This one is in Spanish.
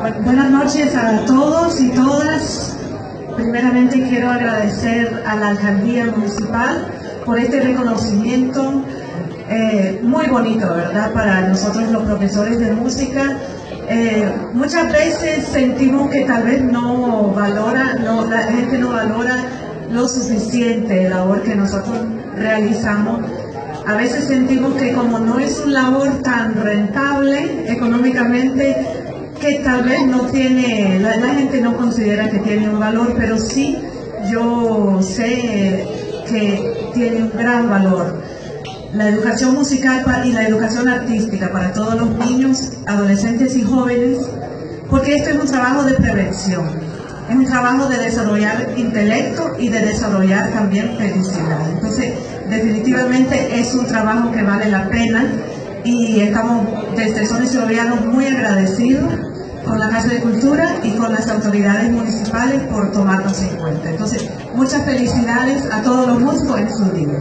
Buenas noches a todos y todas. Primeramente quiero agradecer a la Alcaldía Municipal por este reconocimiento eh, muy bonito, ¿verdad? Para nosotros los profesores de música. Eh, muchas veces sentimos que tal vez no valora, no, la gente no valora lo suficiente la labor que nosotros realizamos. A veces sentimos que como no es un labor tan rentable económicamente, que tal vez no tiene, la, gente no considera que tiene un valor, pero sí yo sé que tiene un gran valor. La educación musical y la educación artística para todos los niños, adolescentes y jóvenes, porque esto es un trabajo de prevención, es un trabajo de desarrollar intelecto y de desarrollar también felicidad. Entonces, definitivamente es un trabajo que vale la pena y estamos desde Sones Gobierno muy agradecidos con la Casa de Cultura y con las autoridades municipales por tomarnos en cuenta. Entonces, muchas felicidades a todos los músicos en su día.